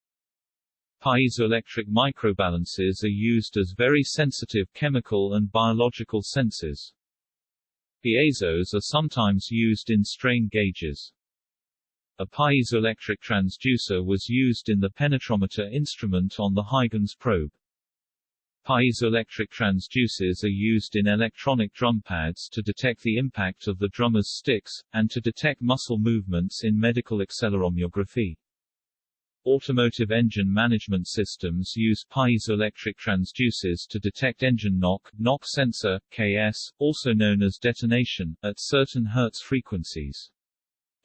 Piezoelectric microbalances are used as very sensitive chemical and biological sensors. Piezos are sometimes used in strain gauges. A piezoelectric transducer was used in the penetrometer instrument on the Huygens probe. Piezoelectric transducers are used in electronic drum pads to detect the impact of the drummer's sticks, and to detect muscle movements in medical accelerometry. Automotive engine management systems use piezoelectric transducers to detect engine knock, knock sensor, KS, also known as detonation, at certain Hertz frequencies.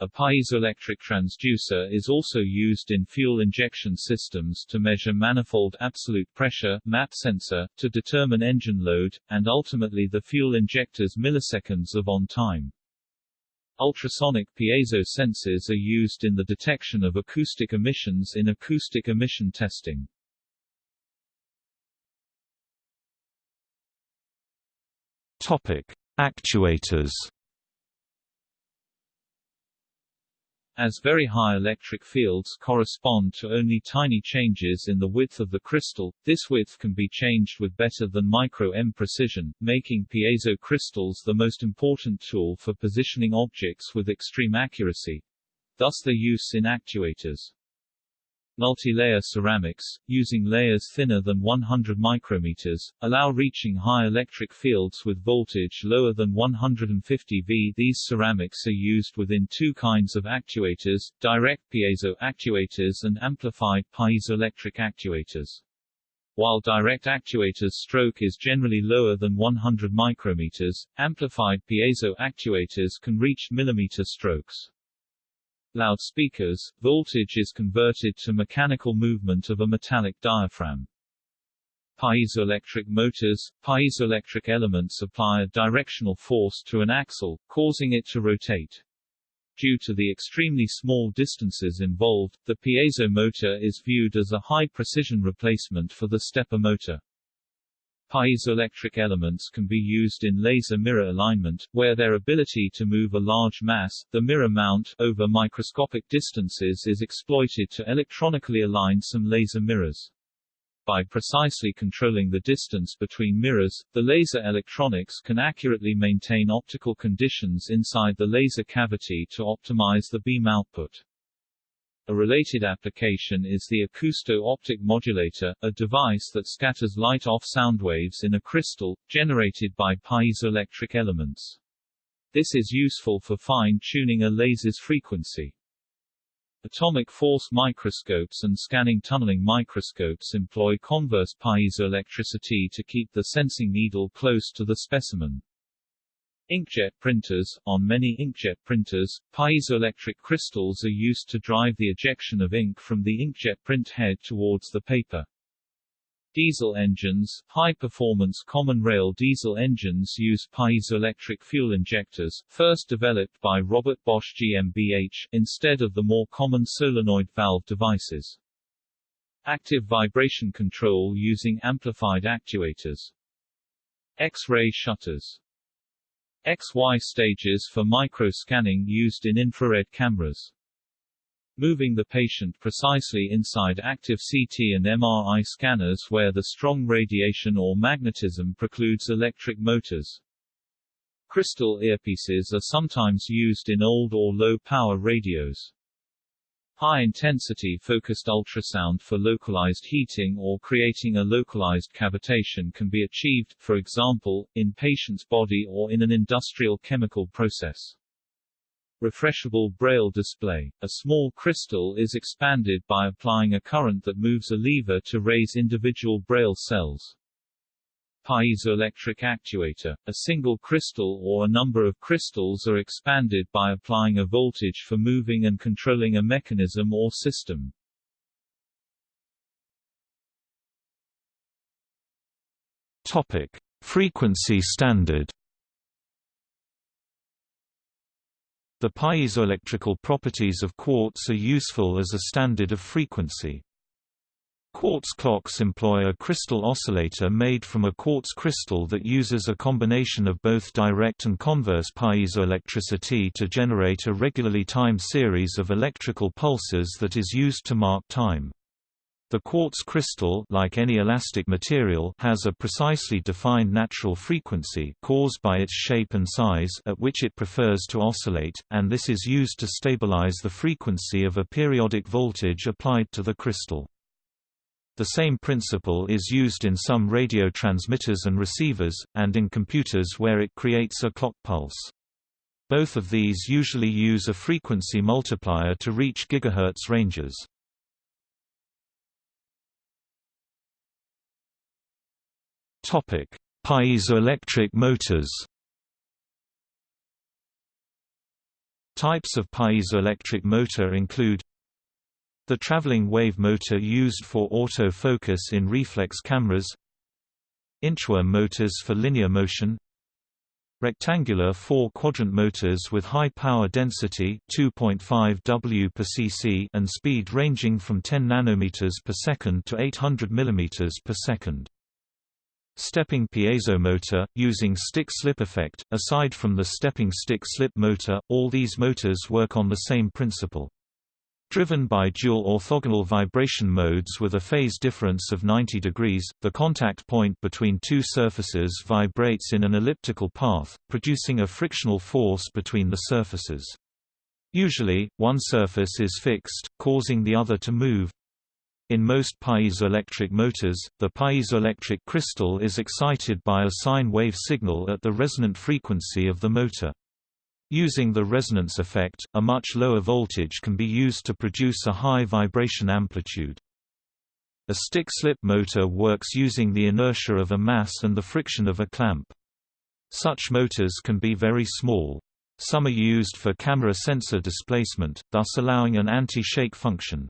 A piezoelectric transducer is also used in fuel injection systems to measure manifold absolute pressure MAP sensor, to determine engine load, and ultimately the fuel injector's milliseconds of on-time. Ultrasonic piezo sensors are used in the detection of acoustic emissions in acoustic emission testing. Topic: Actuators as very high electric fields correspond to only tiny changes in the width of the crystal, this width can be changed with better than micro-M precision, making piezo crystals the most important tool for positioning objects with extreme accuracy. Thus their use in actuators. Multi-layer ceramics, using layers thinner than 100 micrometers, allow reaching high electric fields with voltage lower than 150 V. These ceramics are used within two kinds of actuators, direct piezo actuators and amplified piezoelectric actuators. While direct actuators stroke is generally lower than 100 micrometers, amplified piezo actuators can reach millimeter strokes loudspeakers, voltage is converted to mechanical movement of a metallic diaphragm. Piezoelectric motors, piezoelectric elements apply a directional force to an axle, causing it to rotate. Due to the extremely small distances involved, the piezo motor is viewed as a high-precision replacement for the stepper motor. Piezoelectric elements can be used in laser mirror alignment, where their ability to move a large mass, the mirror mount, over microscopic distances is exploited to electronically align some laser mirrors. By precisely controlling the distance between mirrors, the laser electronics can accurately maintain optical conditions inside the laser cavity to optimize the beam output. A related application is the acousto-optic modulator, a device that scatters light off sound waves in a crystal, generated by piezoelectric elements. This is useful for fine-tuning a laser's frequency. Atomic force microscopes and scanning tunneling microscopes employ converse piezoelectricity to keep the sensing needle close to the specimen. Inkjet printers On many inkjet printers, piezoelectric crystals are used to drive the ejection of ink from the inkjet print head towards the paper. Diesel engines, high-performance common rail diesel engines use piezoelectric fuel injectors, first developed by Robert Bosch GmbH, instead of the more common solenoid valve devices. Active vibration control using amplified actuators. X-ray shutters. XY stages for micro-scanning used in infrared cameras moving the patient precisely inside active CT and MRI scanners where the strong radiation or magnetism precludes electric motors. Crystal earpieces are sometimes used in old or low-power radios. High-intensity focused ultrasound for localized heating or creating a localized cavitation can be achieved, for example, in patient's body or in an industrial chemical process. Refreshable Braille display. A small crystal is expanded by applying a current that moves a lever to raise individual Braille cells. Piezoelectric actuator. A single crystal or a number of crystals are expanded by applying a voltage for moving and controlling a mechanism or system. Topic: Frequency standard. The piezoelectrical properties of quartz are useful as a standard of frequency. Quartz clocks employ a crystal oscillator made from a quartz crystal that uses a combination of both direct and converse piezoelectricity to generate a regularly timed series of electrical pulses that is used to mark time. The quartz crystal like any elastic material has a precisely defined natural frequency caused by its shape and size at which it prefers to oscillate, and this is used to stabilize the frequency of a periodic voltage applied to the crystal. The same principle is used in some radio transmitters and receivers, and in computers where it creates a clock pulse. Both of these usually use a frequency multiplier to reach gigahertz ranges. Topic: Piezoelectric motors. Types of piezoelectric motor include the traveling wave motor used for auto-focus in reflex cameras Inchworm motors for linear motion Rectangular four-quadrant motors with high power density 2.5 W per cc and speed ranging from 10 nanometers per second to 800 millimeters per second. Stepping piezo motor, using stick-slip effect. Aside from the stepping stick-slip motor, all these motors work on the same principle. Driven by dual orthogonal vibration modes with a phase difference of 90 degrees, the contact point between two surfaces vibrates in an elliptical path, producing a frictional force between the surfaces. Usually, one surface is fixed, causing the other to move, in most piezoelectric motors, the piezoelectric crystal is excited by a sine wave signal at the resonant frequency of the motor. Using the resonance effect, a much lower voltage can be used to produce a high vibration amplitude. A stick-slip motor works using the inertia of a mass and the friction of a clamp. Such motors can be very small. Some are used for camera sensor displacement, thus allowing an anti-shake function.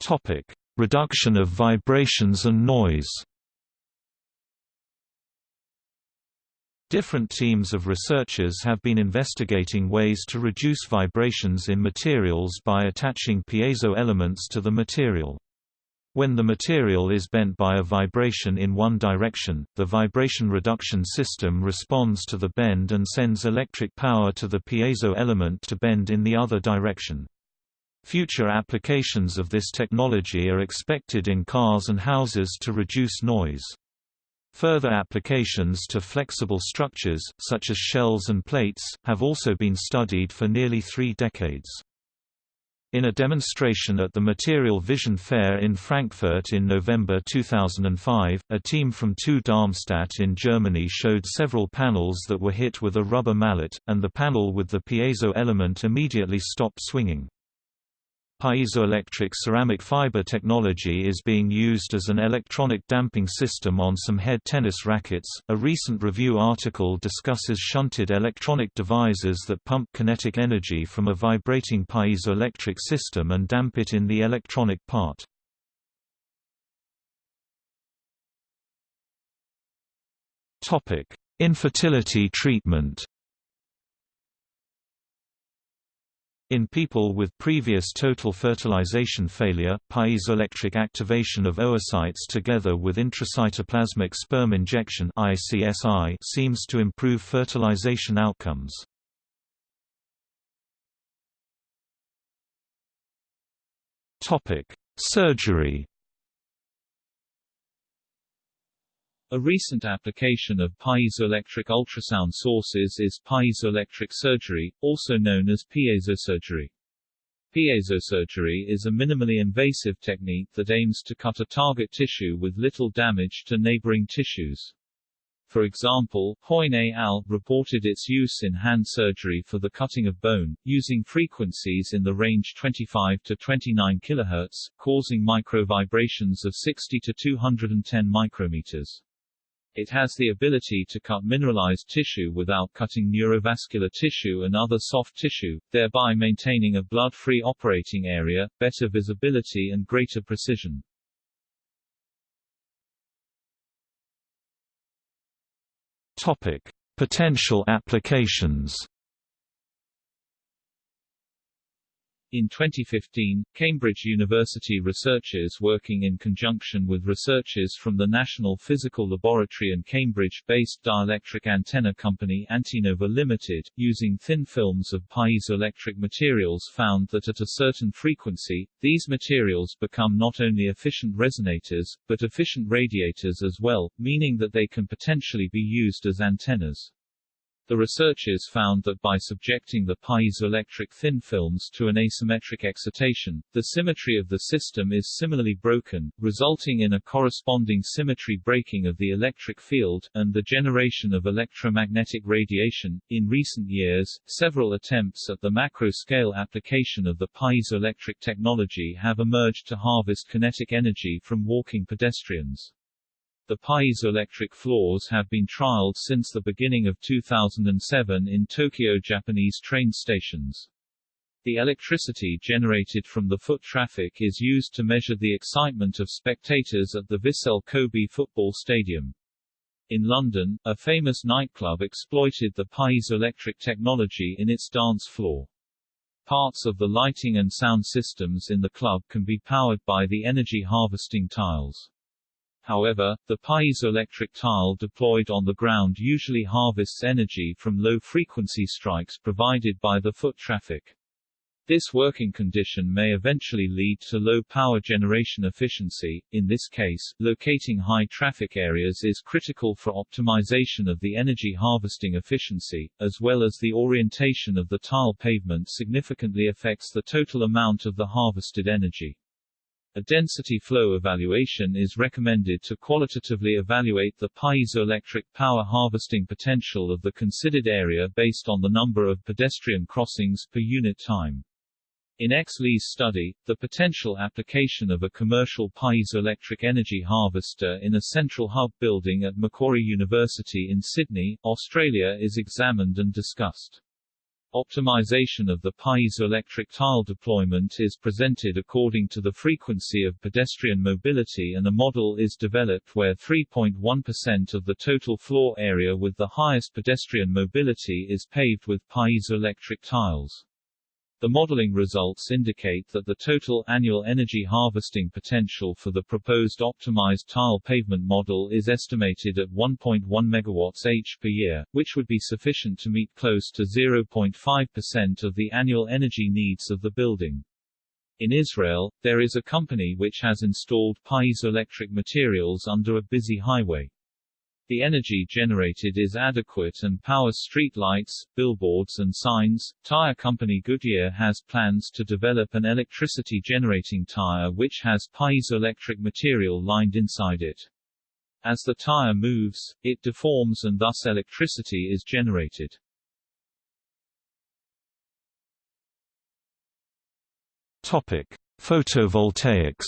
Topic: Reduction of vibrations and noise. Different teams of researchers have been investigating ways to reduce vibrations in materials by attaching piezo elements to the material. When the material is bent by a vibration in one direction, the vibration reduction system responds to the bend and sends electric power to the piezo element to bend in the other direction. Future applications of this technology are expected in cars and houses to reduce noise. Further applications to flexible structures, such as shells and plates, have also been studied for nearly three decades. In a demonstration at the Material Vision Fair in Frankfurt in November 2005, a team from TU Darmstadt in Germany showed several panels that were hit with a rubber mallet, and the panel with the piezo element immediately stopped swinging. Piezoelectric ceramic fiber technology is being used as an electronic damping system on some head tennis rackets. A recent review article discusses shunted electronic devices that pump kinetic energy from a vibrating piezoelectric system and damp it in the electronic part. Topic: Infertility treatment. In people with previous total fertilization failure, piezoelectric activation of oocytes together with intracytoplasmic sperm injection seems to improve fertilization outcomes. Surgery A recent application of piezoelectric ultrasound sources is piezoelectric surgery, also known as piezosurgery. Piezosurgery is a minimally invasive technique that aims to cut a target tissue with little damage to neighboring tissues. For example, Hoigne et al. reported its use in hand surgery for the cutting of bone, using frequencies in the range 25 to 29 kHz, causing microvibrations of 60 to 210 micrometers. It has the ability to cut mineralized tissue without cutting neurovascular tissue and other soft tissue, thereby maintaining a blood-free operating area, better visibility and greater precision. Topic: Potential applications. In 2015, Cambridge University researchers working in conjunction with researchers from the National Physical Laboratory and Cambridge-based dielectric antenna company Antenova Limited, using thin films of piezoelectric materials found that at a certain frequency, these materials become not only efficient resonators, but efficient radiators as well, meaning that they can potentially be used as antennas. The researchers found that by subjecting the piezoelectric thin films to an asymmetric excitation, the symmetry of the system is similarly broken, resulting in a corresponding symmetry breaking of the electric field, and the generation of electromagnetic radiation. In recent years, several attempts at the macro scale application of the piezoelectric technology have emerged to harvest kinetic energy from walking pedestrians. The piezoelectric floors have been trialed since the beginning of 2007 in Tokyo Japanese train stations. The electricity generated from the foot traffic is used to measure the excitement of spectators at the Vissel Kobe football stadium. In London, a famous nightclub exploited the piezoelectric technology in its dance floor. Parts of the lighting and sound systems in the club can be powered by the energy harvesting tiles. However, the piezoelectric tile deployed on the ground usually harvests energy from low-frequency strikes provided by the foot traffic. This working condition may eventually lead to low power generation efficiency. In this case, locating high traffic areas is critical for optimization of the energy harvesting efficiency, as well as the orientation of the tile pavement significantly affects the total amount of the harvested energy. A density flow evaluation is recommended to qualitatively evaluate the piezoelectric power harvesting potential of the considered area based on the number of pedestrian crossings per unit time. In X. Lee's study, the potential application of a commercial piezoelectric energy harvester in a central hub building at Macquarie University in Sydney, Australia is examined and discussed. Optimization of the piezoelectric tile deployment is presented according to the frequency of pedestrian mobility and a model is developed where 3.1% of the total floor area with the highest pedestrian mobility is paved with piezoelectric tiles. The modeling results indicate that the total annual energy harvesting potential for the proposed optimized tile pavement model is estimated at 1.1 MW-H per year, which would be sufficient to meet close to 0.5% of the annual energy needs of the building. In Israel, there is a company which has installed piezoelectric materials under a busy highway. The energy generated is adequate and powers street lights, billboards and signs. Tire company Goodyear has plans to develop an electricity generating tire which has piezoelectric material lined inside it. As the tire moves, it deforms and thus electricity is generated. Topic: Photovoltaics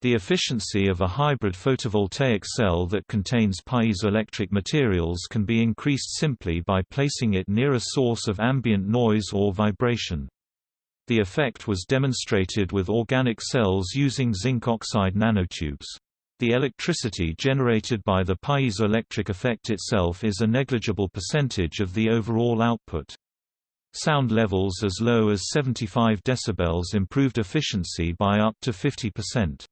The efficiency of a hybrid photovoltaic cell that contains piezoelectric materials can be increased simply by placing it near a source of ambient noise or vibration. The effect was demonstrated with organic cells using zinc oxide nanotubes. The electricity generated by the piezoelectric effect itself is a negligible percentage of the overall output. Sound levels as low as 75 dB improved efficiency by up to 50%.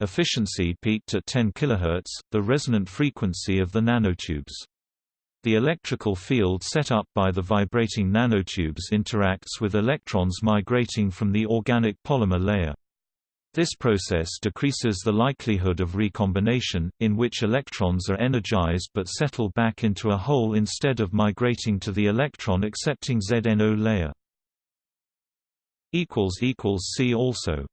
Efficiency peaked at 10 kHz, the resonant frequency of the nanotubes. The electrical field set up by the vibrating nanotubes interacts with electrons migrating from the organic polymer layer. This process decreases the likelihood of recombination, in which electrons are energized but settle back into a hole instead of migrating to the electron accepting ZNO layer. See also